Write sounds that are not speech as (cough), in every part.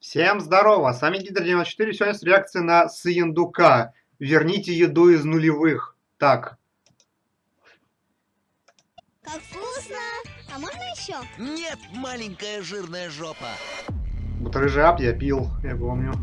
Всем здорово, с вами Гидр94, сегодня с реакцией на Сыендука. Верните еду из нулевых. Так. Как вкусно! А можно еще? Нет, маленькая жирная жопа. Вот рыжап я пил, я помню.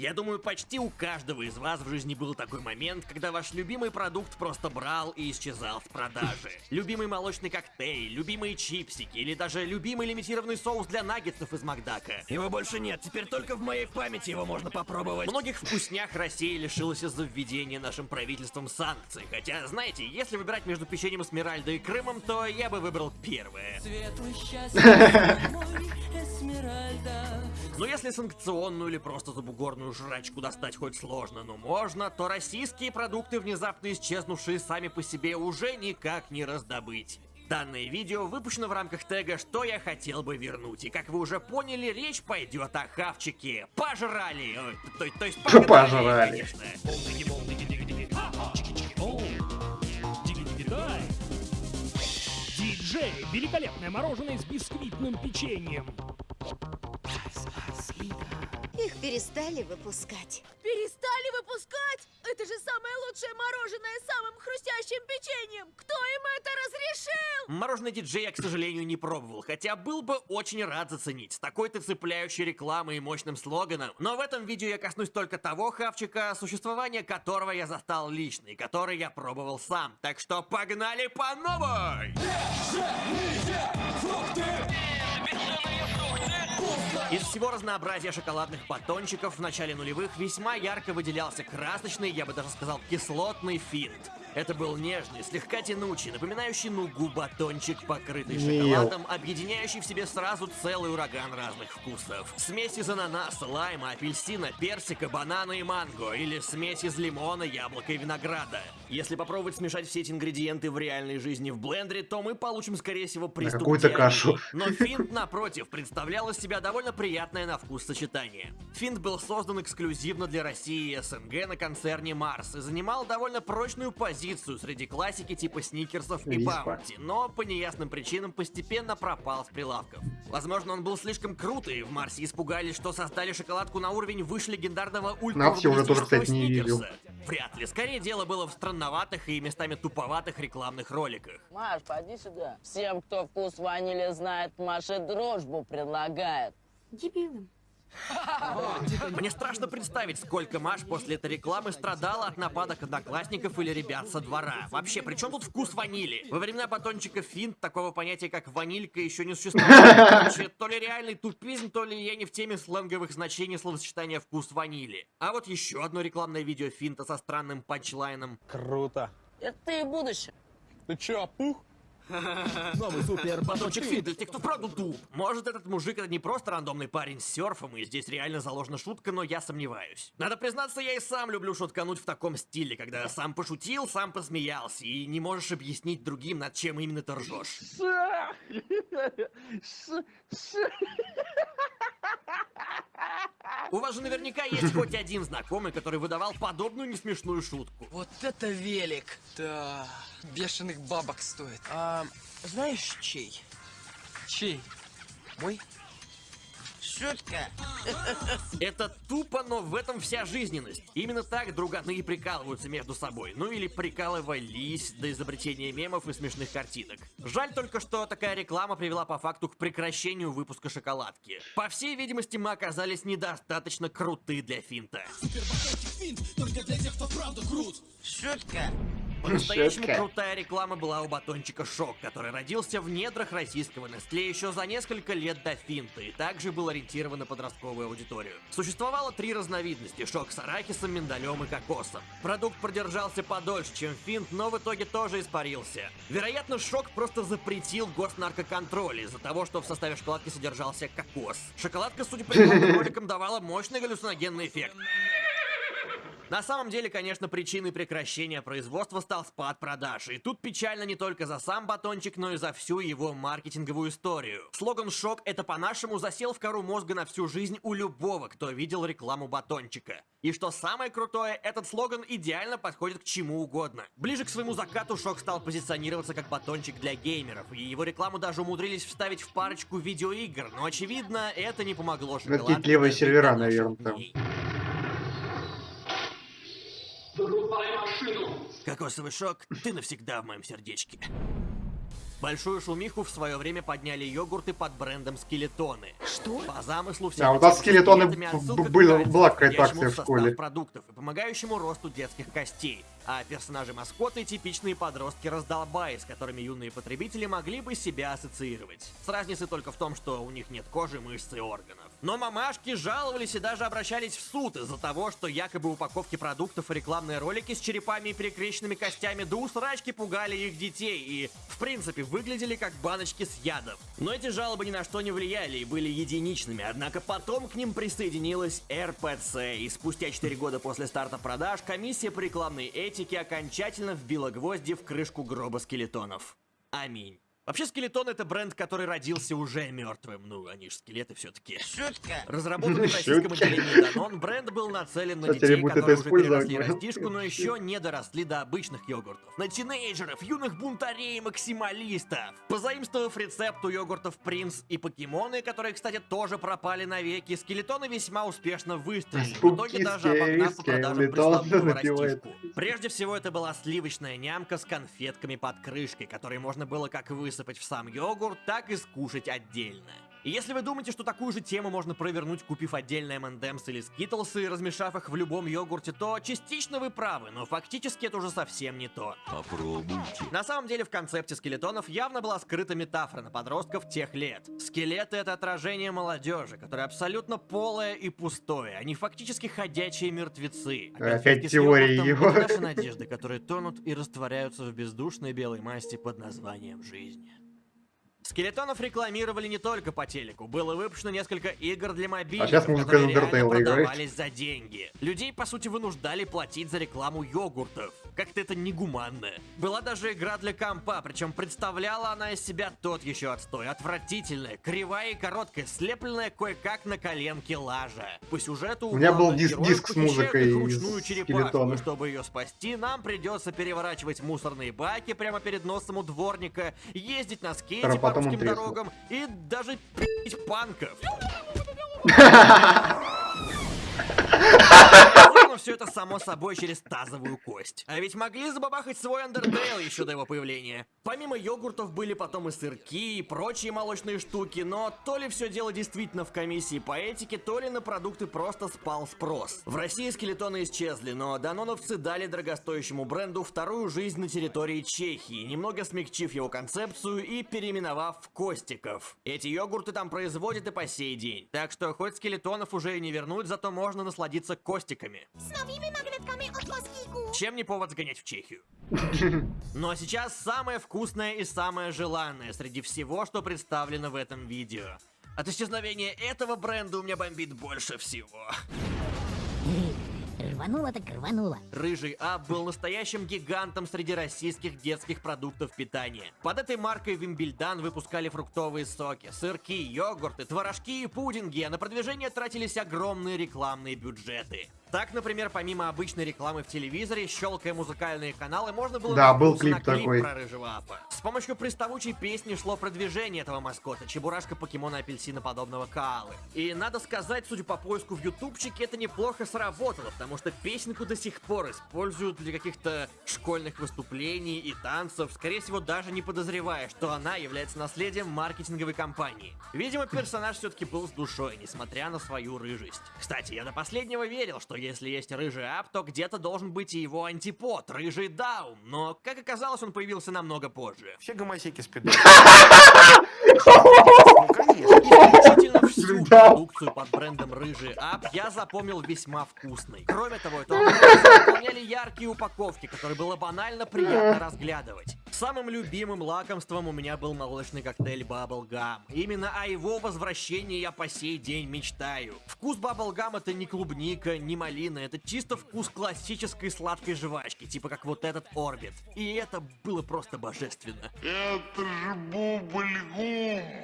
Я думаю, почти у каждого из вас в жизни был такой момент, когда ваш любимый продукт просто брал и исчезал в продаже. (laughs) Любимый молочный коктейль, любимые чипсики или даже любимый лимитированный соус для наггетсов из Макдака. Его больше нет, теперь только в моей памяти его можно попробовать. Многих вкуснях Россия лишилась из-за введения нашим правительством санкций. Хотя, знаете, если выбирать между печеньем Эсмеральда и Крымом, то я бы выбрал первое. Светлый (laughs) счастье. Но если санкционную или просто забугорную жрачку достать хоть сложно, но можно, то российские продукты, внезапно исчезнувшие сами по себе, уже никак не раздобыть. Данное видео выпущено в рамках тега «Что я хотел бы вернуть». И как вы уже поняли, речь пойдет о хавчике. Пожрали! Ой, то, то есть погнали, Пожрали. конечно. Диджей, великолепное мороженое с бисквитным печеньем. Перестали выпускать. Перестали выпускать? Это же самое лучшее мороженое с самым хрустящим печеньем! Кто им это разрешил? Мороженое диджей я, к сожалению, не пробовал, хотя был бы очень рад заценить с такой-то цепляющей рекламой и мощным слоганом. Но в этом видео я коснусь только того хавчика, существование которого я застал лично и который я пробовал сам. Так что погнали по новой! Из всего разнообразия шоколадных батончиков в начале нулевых весьма ярко выделялся красочный, я бы даже сказал, кислотный финт. Это был нежный, слегка тянучий, напоминающий нугу батончик, покрытый шоколадом, объединяющий в себе сразу целый ураган разных вкусов. Смесь из ананаса, лайма, апельсина, персика, банана и манго, или смесь из лимона, яблока и винограда. Если попробовать смешать все эти ингредиенты в реальной жизни в блендере, то мы получим, скорее всего, приступ какую-то кашу. Но финт, напротив, представлял из себя довольно приятное на вкус сочетание. Финт был создан эксклюзивно для России и СНГ на концерне Марс и занимал довольно прочную позицию среди классики типа сникерсов и баунти, но по неясным причинам постепенно пропал с прилавков. Возможно, он был слишком крут, и в Марсе испугались, что создали шоколадку на уровень выше легендарного ультра уже тоже, кстати, не видел. Вряд ли. Скорее дело было в странноватых и местами туповатых рекламных роликах. Маш, поди сюда. Всем, кто вкус ванили знает, Маша дружбу предлагает. Дебилам. Мне страшно представить, сколько Маш после этой рекламы страдала от нападок одноклассников или ребят со двора. Вообще, при чем тут вкус ванили? Во времена батончика финт такого понятия, как ванилька, еще не существовало. Короче, то ли реальный тупизм, то ли я не в теме сленговых значений словосочетания «вкус ванили». А вот еще одно рекламное видео финта со странным панчлайном. Круто. Это и будущее. Ты чё, опух? Новый супер Батончик финт для тех, кто вправду туп. Может, этот мужик это не просто рандомный парень с серфом, и здесь реально заложена шутка, но я сомневаюсь. Надо признаться, я и сам люблю шуткануть в таком стиле, когда сам пошутил, сам посмеялся, и не можешь объяснить другим, над чем именно ты ржешь. У вас же наверняка есть хоть один знакомый, который выдавал подобную несмешную шутку. Вот это велик! Да, бешеных бабок стоит. А, знаешь, чей? Чей? Мой? Шутка. Это тупо, но в этом вся жизненность. Именно так друганы и прикалываются между собой. Ну или прикалывались до изобретения мемов и смешных картинок. Жаль только, что такая реклама привела по факту к прекращению выпуска шоколадки. По всей видимости, мы оказались недостаточно круты для финта. Шутка. По-настоящему крутая реклама была у батончика Шок, который родился в недрах российского Nestle еще за несколько лет до финта и также был ориентирован на подростковую аудиторию. Существовало три разновидности – Шок с арахисом, миндалем и кокосом. Продукт продержался подольше, чем финт, но в итоге тоже испарился. Вероятно, Шок просто запретил госнаркоконтроль из-за того, что в составе шоколадки содержался кокос. Шоколадка, судя по (laughs) роликам, давала мощный галлюциногенный эффект. На самом деле, конечно, причиной прекращения производства стал спад продаж. И тут печально не только за сам батончик, но и за всю его маркетинговую историю. Слоган «Шок» — это по-нашему засел в кору мозга на всю жизнь у любого, кто видел рекламу батончика. И что самое крутое, этот слоган идеально подходит к чему угодно. Ближе к своему закату Шок стал позиционироваться как батончик для геймеров, и его рекламу даже умудрились вставить в парочку видеоигр, но очевидно, это не помогло шоколадке до сервера, наверное, там. Дней. Кокосовый шок, ты навсегда в моем сердечке. Большую шумиху в свое время подняли йогурты под брендом Скелетоны. Что? По замыслу все Да, у нас скелетоны были- была какая-то акция в школе. продуктов и помогающему росту детских костей. А персонажи-маскоты — типичные подростки-раздолбаи, с которыми юные потребители могли бы себя ассоциировать. С разницей только в том, что у них нет кожи, мышц и органов. Но мамашки жаловались и даже обращались в суд из-за того, что якобы упаковки продуктов и рекламные ролики с черепами и перекрещенными костями до усрачки пугали их детей и, в принципе, выглядели как баночки с ядом. Но эти жалобы ни на что не влияли и были единичными, однако потом к ним присоединилась РПЦ, и спустя 4 года после старта продаж комиссия по рекламной этике окончательно вбила гвозди в крышку гроба скелетонов. Аминь. Вообще, Скелетон это бренд, который родился уже мертвым. Ну, они же скелеты все-таки. Шутка. Разработанный в (laughs) российском отделении Danone, бренд был нацелен на детей, которые уже переросли растишку, но еще не доросли до обычных йогуртов. На тинейджеров, юных бунтарей и максималистов. Позаимствовав рецепт у йогуртов Принц и Покемоны, которые, кстати, тоже пропали навеки, скелетоны весьма успешно выстрелили. В итоге даже обогнав по продажам напевает. растишку. Прежде всего, это была сливочная нямка с конфетками под крышкой, которые можно было как высыпать в сам йогурт, так и скушать отдельно. И если вы думаете, что такую же тему можно провернуть, купив отдельно M&M's или Skittles и размешав их в любом йогурте, то частично вы правы, но фактически это уже совсем не то. Попробуйте. На самом деле в концепте скелетонов явно была скрыта метафора на подростков тех лет. Скелеты — это отражение молодежи, которое абсолютно полое и пустое. Они фактически ходячие мертвецы. А Опять теория йогуртом его. — наши надежды, которые тонут и растворяются в бездушной белой масти под названием «Жизнь». Скелетонов рекламировали не только по телеку. Было выпущено несколько игр для мобильников, А музыка которые реально играет. продавались за деньги. Людей, по сути, вынуждали платить за рекламу йогуртов. Как-то это негуманно. Была даже игра для компа, причем представляла она из себя тот еще отстой. Отвратительная, кривая и короткая, слепленная кое-как на коленке лажа. По сюжету У меня был диск- диск с музыкой ручную и чтобы ее спасти, нам придется переворачивать мусорные баки прямо перед носом у дворника, ездить на скейте по русским дорогам и даже пить панков. (laughs) Все это само собой через тазовую кость. А ведь могли забабахать свой Undertale еще до его появления. Помимо йогуртов были потом и сырки, и прочие молочные штуки, но то ли все дело действительно в комиссии по этике, то ли на продукты просто спал спрос. В России скелетоны исчезли, но даноновцы дали дорогостоящему бренду вторую жизнь на территории Чехии, немного смягчив его концепцию и переименовав в Костиков. Эти йогурты там производят и по сей день. Так что хоть скелетонов уже и не вернуть, зато можно насладиться Костиками. С новыми магнитками от Москику. Чем не повод сгонять в Чехию? (laughs) Ну а сейчас самое вкусное и самое желанное среди всего, что представлено в этом видео. От исчезновения этого бренда у меня бомбит больше всего. Рвануло так рвануло. Рыжий Ап был настоящим гигантом среди российских детских продуктов питания. Под этой маркой Вимбельдан выпускали фруктовые соки, сырки, йогурты, творожки и пудинги, а на продвижение тратились огромные рекламные бюджеты. Так, например, помимо обычной рекламы в телевизоре, щелкая музыкальные каналы, можно было Да, был наткнуться на клип такой. про рыжего апа. С помощью приставучей песни шло продвижение этого маскота, чебурашка покемона апельсина подобного Каалы. И надо сказать, судя по поиску в ютубчике, это неплохо сработало, потому что песенку до сих пор используют для каких-то школьных выступлений и танцев, скорее всего, даже не подозревая, что она является наследием маркетинговой кампании. Видимо, персонаж все-таки был с душой, несмотря на свою рыжесть. Кстати, я до последнего верил, что если есть рыжий ап, то где-то должен быть и его антипод, рыжий даун, но, как оказалось, он появился намного позже. Все гомосеки спят. (laughs) (laughs) Исключительно всю Да. продукцию под брендом Рыжий Ап я запомнил весьма вкусной. Кроме того, амбицию дополняли яркие упаковки, которые было банально приятно разглядывать. Самым любимым лакомством у меня был молочный коктейль Bubble Gum. Именно о его возвращении я по сей день мечтаю. Вкус Bubble Gum это не клубника, не малина, это чисто вкус классической сладкой жвачки, типа как вот этот Орбит. И это было просто божественно.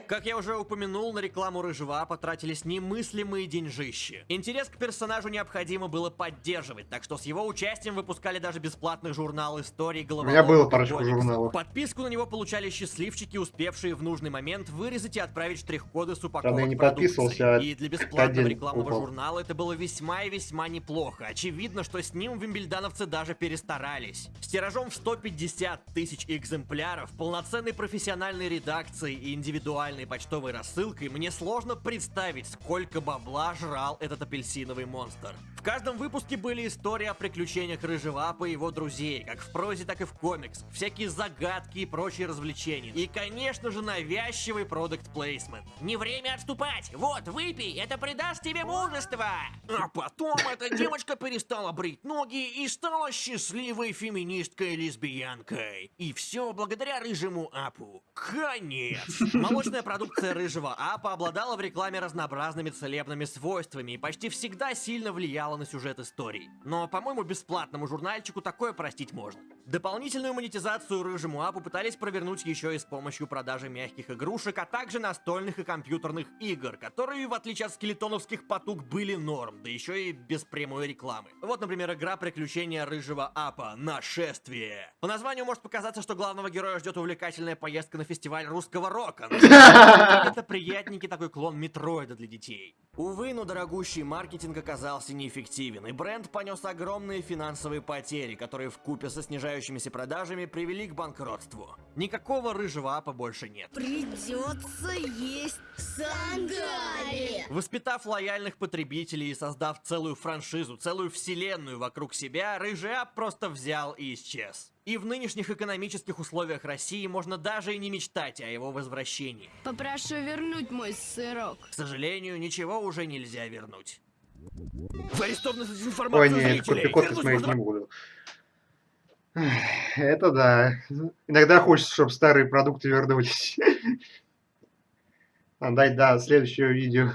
Как я уже упомянул, на рекламу Рыжего потратились немыслимые деньжищи. Интерес к персонажу необходимо было поддерживать, так что с его участием выпускали даже бесплатный журнал истории У головоломок. меня было парочку комиксов. Подписку на него получали счастливчики, успевшие в нужный момент вырезать и отправить штрих-коды с упаковок я не подписывался, а И для бесплатного рекламного купил. журнала это было весьма и весьма неплохо. Очевидно, что с ним вимбельдановцы даже перестарались. С тиражом в 150 тысяч экземпляров, полноценной профессиональной редакцией и индивидуальной почтовой рассылкой мне сложно представить, сколько бабла жрал этот апельсиновый монстр. Каждом выпуске были истории о приключениях Рыжего Апа и его друзей, как в прозе, так и в комиксах, всякие загадки и прочие развлечения. И, конечно же, навязчивый продукт плейсмент. Не время отступать. Вот, выпей, это придаст тебе мужество. А потом эта девочка перестала брить ноги и стала счастливой феминисткой-лесбиянкой. И все благодаря рыжему апу. Конец! Молочная продукция рыжего апа обладала в рекламе разнообразными целебными свойствами и почти всегда сильно влияла на сюжет историй. Но, по-моему, бесплатному журнальчику такое простить можно. Дополнительную монетизацию рыжему апу пытались провернуть еще и с помощью продажи мягких игрушек, а также настольных и компьютерных игр, которые, в отличие от скелетоновских потуг, были норм, да еще и без прямой рекламы. Вот, например, игра «Приключения рыжего апа. Нашествие». По названию может показаться, что главного героя ждет увлекательная поездка на фестиваль русского рока. Это приятненький такой клон Метроида для детей. Увы, но дорогущий маркетинг оказался неэффективен, и бренд понес огромные финансовые потери, которые в купе со снижающимися продажами привели к банкротству. Никакого рыжего апа больше нет. Придется есть сандали. Воспитав лояльных потребителей и создав целую франшизу, целую вселенную вокруг себя, Рыжий Ап просто взял и исчез. И в нынешних экономических условиях России можно даже и не мечтать о его возвращении. Попрошу вернуть мой сырок. К сожалению, ничего уже нельзя вернуть. Вы арестованы за Ой, дезинформацию нет, зрителей. Вернуть можно не буду. Это да. Иногда хочется, чтобы старые продукты вернулись. (laughs) Дай, да, следующее видео.